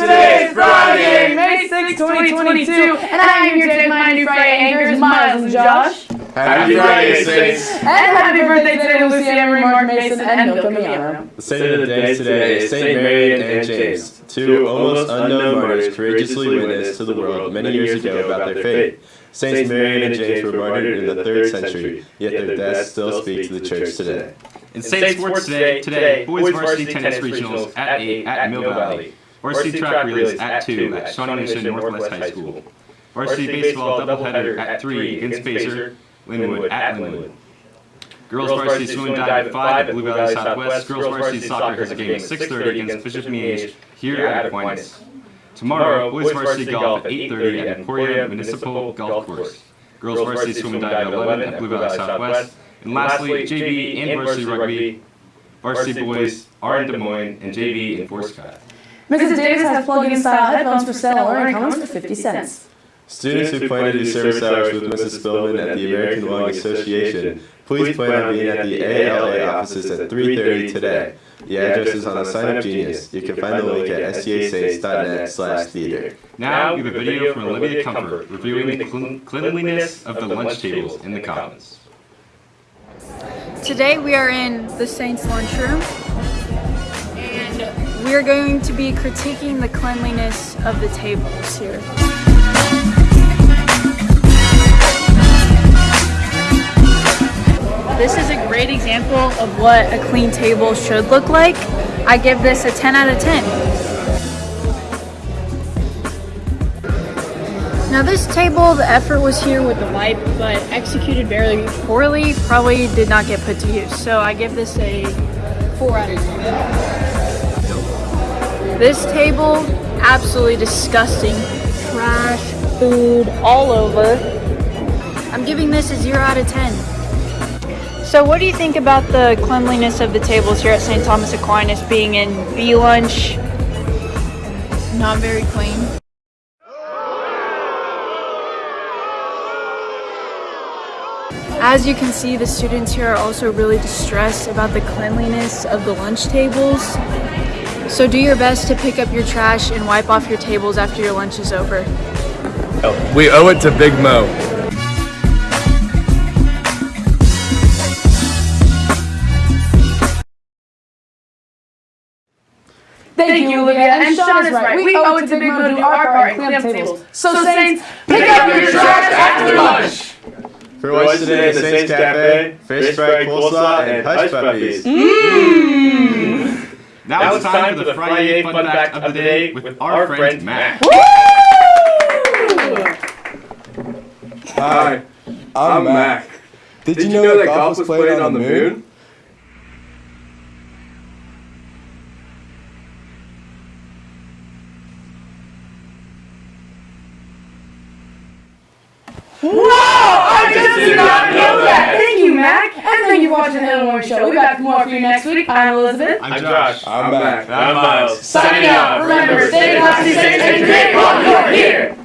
6, 2022, and I am here today with my new Friday anchors, Miles and Josh. Happy Friday, Saints! And happy birthday today to Lucy Emery, Mark Mason, and Milka Miano. The saint of the day today is Saint Marian and James, two almost unknown martyrs courageously witnessed to the world many years ago about their faith. Saints Marian and James were martyred in the third century, yet their deaths still speak to the church today. In Saint Sports today, today, boys varsity tennis regionals at 8 at Mill Valley. Varsity track relays at 2 at Shawnee Mission Northwest High School. Varsity baseball doubleheader at 3 against Pacer, Linwood at Linwood. Girls varsity swim and dive at 5 at Blue Valley Southwest. Girls varsity soccer has a game at 6.30 against Bishop Miege here at Aquinas. Tomorrow, boys varsity golf at 8.30 at Emporia Municipal Golf Course. Girls varsity swim and dive at 11 at Blue Valley Southwest. And lastly, JV and varsity rugby. Varsity boys are in Des Moines and JV in Fort Scott. Mrs. Davis has plug-in style headphones for sale or in comes for 50 cents. Students who plan to do service hours with Mrs. Spillman at the American Lung Association, please plan on being at the ALA offices at 3.30 today. The address is on the Sign Up Genius. You can find the link at stasaints.net slash theater. Now, we have a video from Olivia Comfort reviewing the clean- cleanliness of the lunch tables in the Commons. Today we are in the Saints lunchroom and we are going to be critiquing the cleanliness of the tables here. This is a great example of what a clean table should look like. I give this a 10 out of 10. Now this table, the effort was here with the wipe, but executed very poorly, probably did not get put to use. So I give this a 4 out of 10. This table, absolutely disgusting. Trash, food, all over. I'm giving this a 0 out of 10. So what do you think about the cleanliness of the tables here at St. Thomas Aquinas being in B lunch? Not very clean. As you can see, the students here are also really distressed about the cleanliness of the lunch tables. So do your best to pick up your trash and wipe off your tables after your lunch is over. Oh, we owe it to Big Mo. Thank you, Olivia. And Sean is right. We owe it to Big Mo to do our part and clean up tables. So, Saints, pick up your trash after lunch. For lunch today, the Saints Cafe, fish fry coleslaw, and hush puppies. Mmm. Now, it's time for the Friday fun fact of the day with our friend Matt. Hi, I'm Mac. Did, you know, that golf was played on the moon? I just did not know that. Thank you, Mac. And thank you for watching the Hill Morning Show. We'll be back with more for you next week. I'm Elizabeth. I'm Josh. I'm Mac. I'm Miles. Signing out. Remember, stay classy, safe, and great while you're here.